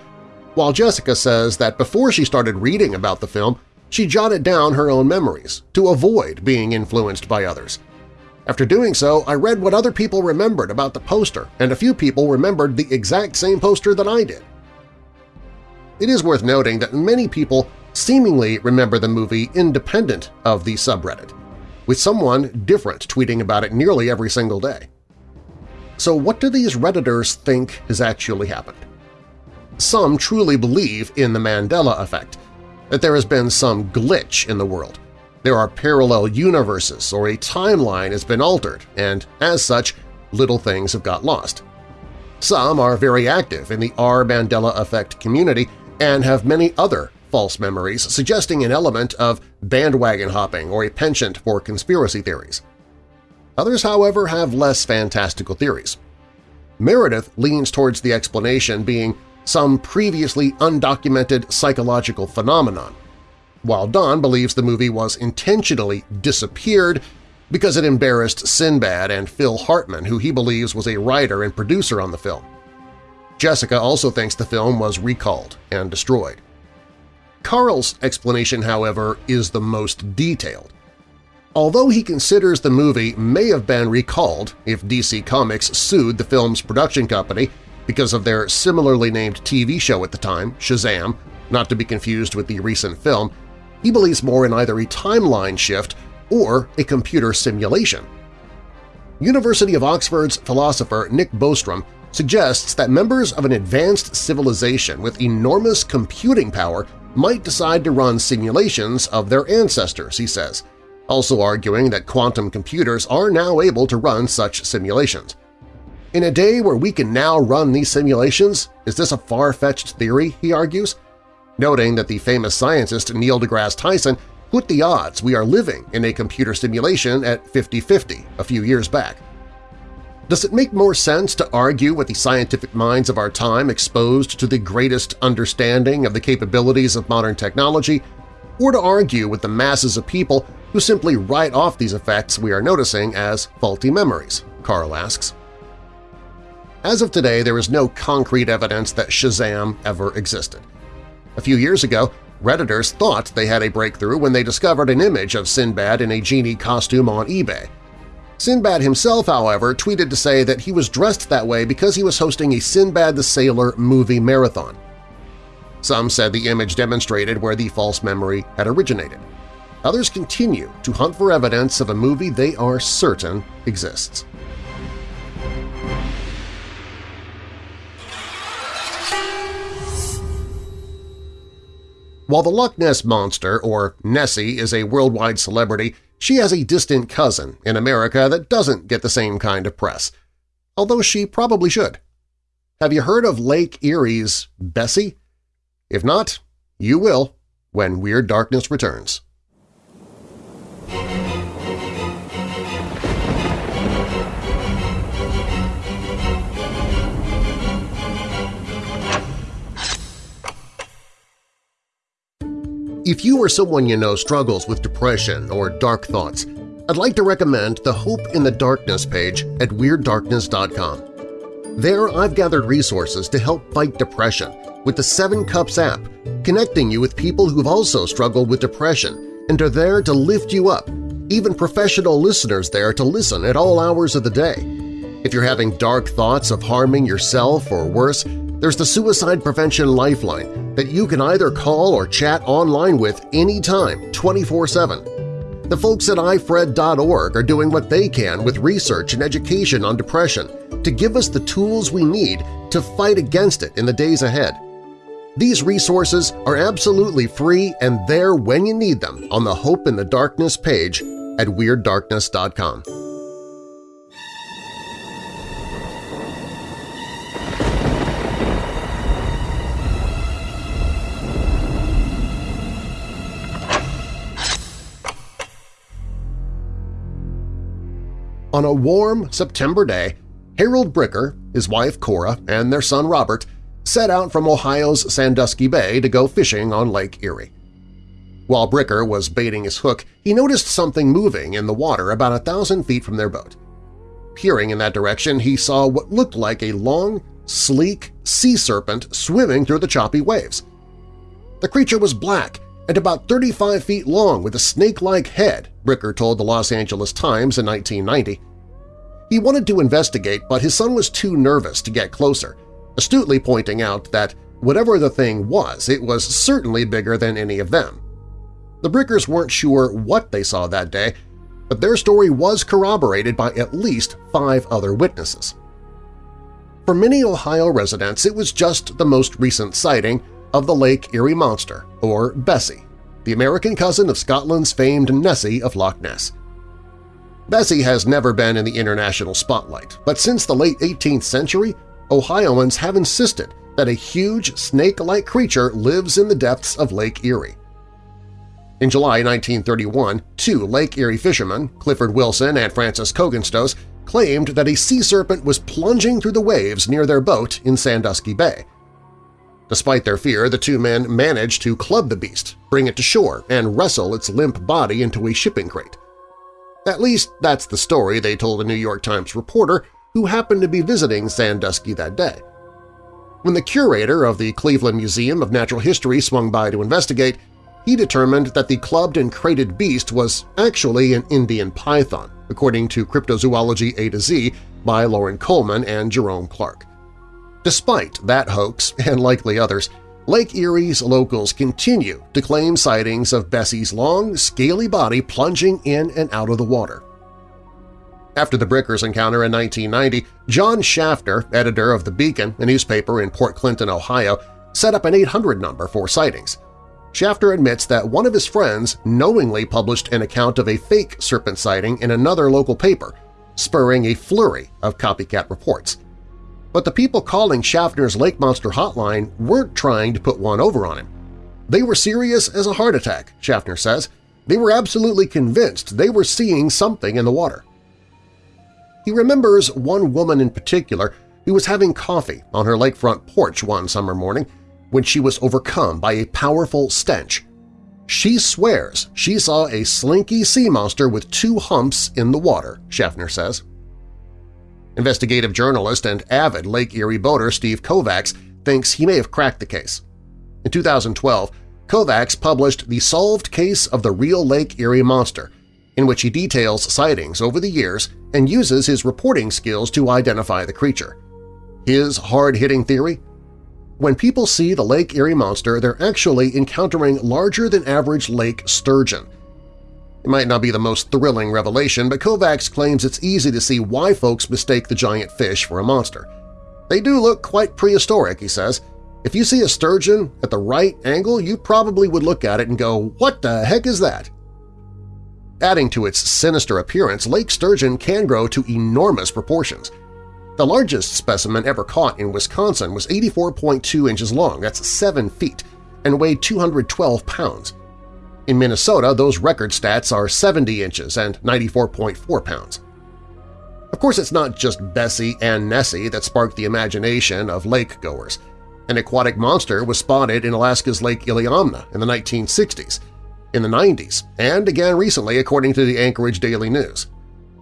while Jessica says that before she started reading about the film, she jotted down her own memories to avoid being influenced by others. After doing so, I read what other people remembered about the poster, and a few people remembered the exact same poster that I did. It is worth noting that many people seemingly remember the movie independent of the subreddit, with someone different tweeting about it nearly every single day. So what do these Redditors think has actually happened? Some truly believe in the Mandela effect, that there has been some glitch in the world, there are parallel universes or a timeline has been altered, and as such, little things have got lost. Some are very active in the R. Mandela Effect community and have many other false memories suggesting an element of bandwagon hopping or a penchant for conspiracy theories. Others, however, have less fantastical theories. Meredith leans towards the explanation being some previously undocumented psychological phenomenon, while Don believes the movie was intentionally disappeared because it embarrassed Sinbad and Phil Hartman, who he believes was a writer and producer on the film. Jessica also thinks the film was recalled and destroyed. Carl's explanation, however, is the most detailed. Although he considers the movie may have been recalled if DC Comics sued the film's production company because of their similarly named TV show at the time, Shazam, not to be confused with the recent film, he believes more in either a timeline shift or a computer simulation. University of Oxford's philosopher Nick Bostrom suggests that members of an advanced civilization with enormous computing power might decide to run simulations of their ancestors, he says, also arguing that quantum computers are now able to run such simulations. In a day where we can now run these simulations, is this a far-fetched theory, he argues? Noting that the famous scientist Neil deGrasse Tyson put the odds we are living in a computer simulation at 50-50 a few years back. Does it make more sense to argue with the scientific minds of our time exposed to the greatest understanding of the capabilities of modern technology, or to argue with the masses of people who simply write off these effects we are noticing as faulty memories? Carl asks. As of today, there is no concrete evidence that Shazam ever existed. A few years ago, Redditors thought they had a breakthrough when they discovered an image of Sinbad in a genie costume on eBay. Sinbad himself, however, tweeted to say that he was dressed that way because he was hosting a Sinbad the Sailor movie marathon. Some said the image demonstrated where the false memory had originated. Others continue to hunt for evidence of a movie they are certain exists. While the Loch Ness Monster, or Nessie, is a worldwide celebrity, she has a distant cousin in America that doesn't get the same kind of press, although she probably should. Have you heard of Lake Erie's Bessie? If not, you will when Weird Darkness returns. If you or someone you know struggles with depression or dark thoughts, I'd like to recommend the Hope in the Darkness page at WeirdDarkness.com. There I've gathered resources to help fight depression with the Seven Cups app, connecting you with people who've also struggled with depression and are there to lift you up, even professional listeners there to listen at all hours of the day. If you're having dark thoughts of harming yourself or worse, there's the Suicide Prevention Lifeline that you can either call or chat online with anytime, 24-7. The folks at ifred.org are doing what they can with research and education on depression to give us the tools we need to fight against it in the days ahead. These resources are absolutely free and there when you need them on the Hope in the Darkness page at WeirdDarkness.com. On a warm September day, Harold Bricker, his wife Cora, and their son Robert set out from Ohio's Sandusky Bay to go fishing on Lake Erie. While Bricker was baiting his hook, he noticed something moving in the water about a thousand feet from their boat. Peering in that direction, he saw what looked like a long, sleek sea serpent swimming through the choppy waves. The creature was black and about 35 feet long with a snake-like head, Bricker told the Los Angeles Times in 1990. He wanted to investigate, but his son was too nervous to get closer, astutely pointing out that whatever the thing was, it was certainly bigger than any of them. The Brickers weren't sure what they saw that day, but their story was corroborated by at least five other witnesses. For many Ohio residents, it was just the most recent sighting of the Lake Erie Monster, or Bessie, the American cousin of Scotland's famed Nessie of Loch Ness. Bessie has never been in the international spotlight, but since the late 18th century, Ohioans have insisted that a huge snake-like creature lives in the depths of Lake Erie. In July 1931, two Lake Erie fishermen, Clifford Wilson and Francis Cogenstoes, claimed that a sea serpent was plunging through the waves near their boat in Sandusky Bay. Despite their fear, the two men managed to club the beast, bring it to shore, and wrestle its limp body into a shipping crate. At least that's the story they told a New York Times reporter who happened to be visiting Sandusky that day. When the curator of the Cleveland Museum of Natural History swung by to investigate, he determined that the clubbed and crated beast was actually an Indian python, according to Cryptozoology A to Z by Loren Coleman and Jerome Clark. Despite that hoax, and likely others, Lake Erie's locals continue to claim sightings of Bessie's long, scaly body plunging in and out of the water. After the Brickers encounter in 1990, John Shafter, editor of The Beacon, a newspaper in Port Clinton, Ohio, set up an 800 number for sightings. Shafter admits that one of his friends knowingly published an account of a fake serpent sighting in another local paper, spurring a flurry of copycat reports. But the people calling Schaffner's Lake Monster hotline weren't trying to put one over on him. They were serious as a heart attack, Schaffner says. They were absolutely convinced they were seeing something in the water. He remembers one woman in particular who was having coffee on her lakefront porch one summer morning when she was overcome by a powerful stench. She swears she saw a slinky sea monster with two humps in the water, Schaffner says. Investigative journalist and avid Lake Erie boater Steve Kovacs thinks he may have cracked the case. In 2012, Kovacs published The Solved Case of the Real Lake Erie Monster, in which he details sightings over the years and uses his reporting skills to identify the creature. His hard-hitting theory? When people see the Lake Erie Monster, they're actually encountering larger-than-average lake sturgeon, it might not be the most thrilling revelation, but Kovacs claims it's easy to see why folks mistake the giant fish for a monster. They do look quite prehistoric, he says. If you see a sturgeon at the right angle, you probably would look at it and go, what the heck is that? Adding to its sinister appearance, lake sturgeon can grow to enormous proportions. The largest specimen ever caught in Wisconsin was 84.2 inches long, that's 7 feet, and weighed 212 pounds. In Minnesota, those record stats are 70 inches and 94.4 pounds. Of course, it's not just Bessie and Nessie that sparked the imagination of lake-goers. An aquatic monster was spotted in Alaska's Lake Iliamna in the 1960s, in the 90s, and again recently according to the Anchorage Daily News.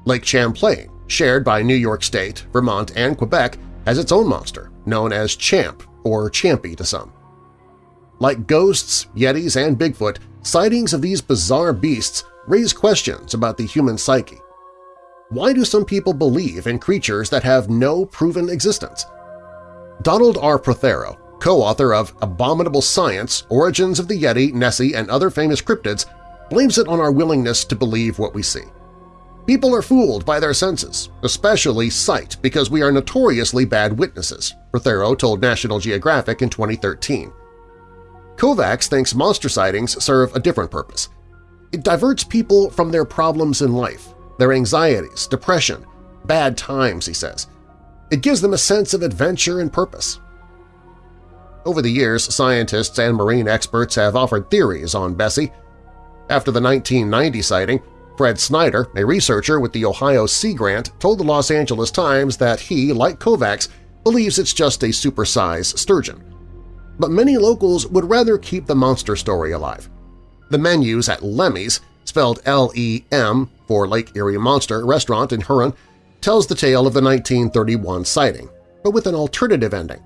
Lake Champlain, shared by New York State, Vermont, and Quebec, has its own monster, known as Champ or Champy to some. Like ghosts, yetis, and Bigfoot, sightings of these bizarre beasts raise questions about the human psyche. Why do some people believe in creatures that have no proven existence? Donald R. Prothero, co-author of Abominable Science, Origins of the Yeti, Nessie, and Other Famous Cryptids, blames it on our willingness to believe what we see. People are fooled by their senses, especially sight, because we are notoriously bad witnesses, Prothero told National Geographic in 2013. Kovacs thinks monster sightings serve a different purpose. It diverts people from their problems in life, their anxieties, depression, bad times, he says. It gives them a sense of adventure and purpose. Over the years, scientists and marine experts have offered theories on Bessie. After the 1990 sighting, Fred Snyder, a researcher with the Ohio Sea Grant, told the Los Angeles Times that he, like Kovacs, believes it's just a supersized sturgeon. But many locals would rather keep the monster story alive. The menus at Lemmy's, spelled L-E-M for Lake Erie Monster restaurant in Huron, tells the tale of the 1931 sighting, but with an alternative ending.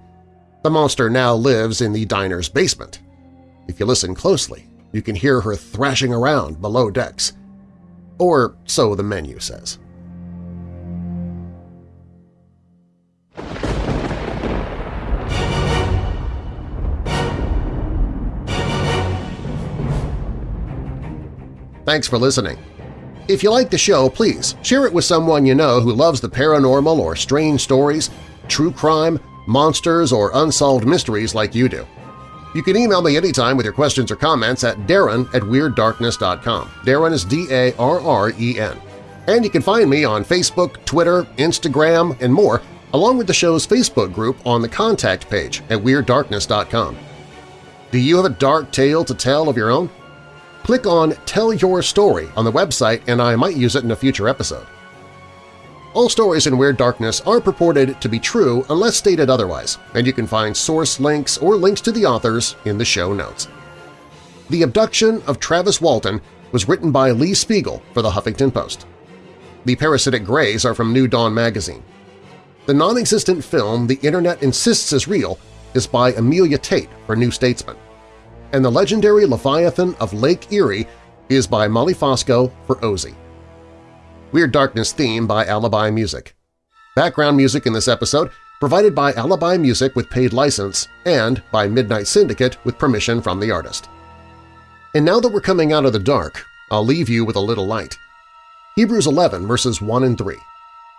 The monster now lives in the diner's basement. If you listen closely, you can hear her thrashing around below decks. Or so the menu says. Thanks for listening. If you like the show, please share it with someone you know who loves the paranormal or strange stories, true crime, monsters, or unsolved mysteries like you do. You can email me anytime with your questions or comments at darren at WeirdDarkness.com. Darren is D-A-R-R-E-N. And you can find me on Facebook, Twitter, Instagram, and more, along with the show's Facebook group on the contact page at WeirdDarkness.com. Do you have a dark tale to tell of your own? Click on Tell Your Story on the website and I might use it in a future episode. All stories in Weird Darkness are purported to be true unless stated otherwise, and you can find source links or links to the authors in the show notes. The Abduction of Travis Walton was written by Lee Spiegel for the Huffington Post. The Parasitic Greys are from New Dawn magazine. The non-existent film The Internet Insists is Real is by Amelia Tate for New Statesman. And the legendary Leviathan of Lake Erie is by Molly Fosco for OZY. Weird Darkness theme by Alibi Music. Background music in this episode provided by Alibi Music with paid license and by Midnight Syndicate with permission from the artist. And now that we're coming out of the dark, I'll leave you with a little light. Hebrews 11 verses 1 and 3.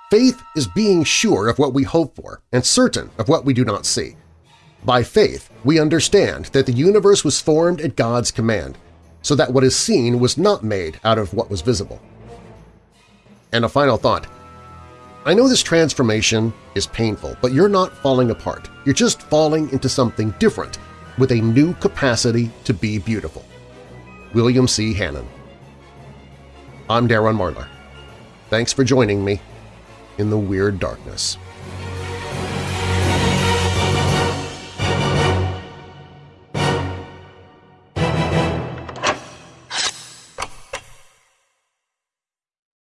Faith is being sure of what we hope for and certain of what we do not see. By faith, we understand that the universe was formed at God's command, so that what is seen was not made out of what was visible. And a final thought. I know this transformation is painful, but you're not falling apart. You're just falling into something different with a new capacity to be beautiful. William C. Hannan I'm Darren Marlar. Thanks for joining me in the Weird Darkness.